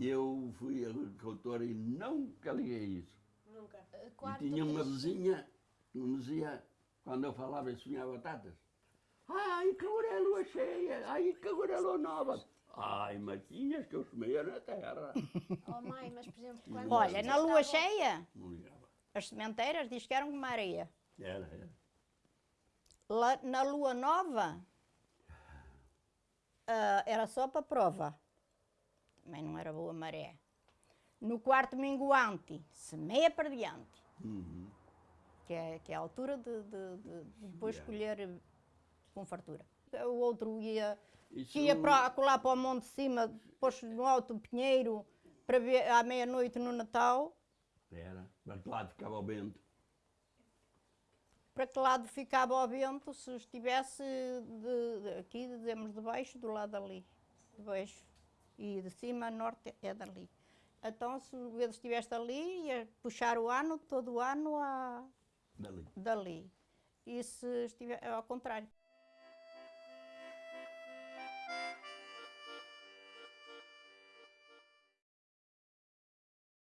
Eu fui agricultor e nunca liguei isso. Nunca. Eh, E Quarto tinha uma vizinha que me dizia, quando eu falava e sonhava batatas, ai que agora é lua cheia, ai que agora é lua nova. Ai, matinhas que eu semeia na terra. Oh mãe, mas por exemplo, quando Olha, na lua cheia, Não ligava. as sementeiras diz que eram como areia. Era, era. Lá, na lua nova, ah, era só para prova. Também não era boa maré. No quarto minguante, semeia para diante. Uhum. que é, que é a altura de, de- de- de depois Yeah. colher com fartura. O outro ia, Isso que ia para, lá para o monte de cima, depois no alto pinheiro, para ver à meia-noite no Natal, Era. Mas lá ficava o vento. para que lado ficava o vento se estivesse de, de- aqui, dizemos de baixo, do lado ali, de baixo, e de cima a norte é dali. Então, se o vento estivesse ali, ia puxar o ano, todo o ano, a, Dali. dali. E se estiver ao contrário.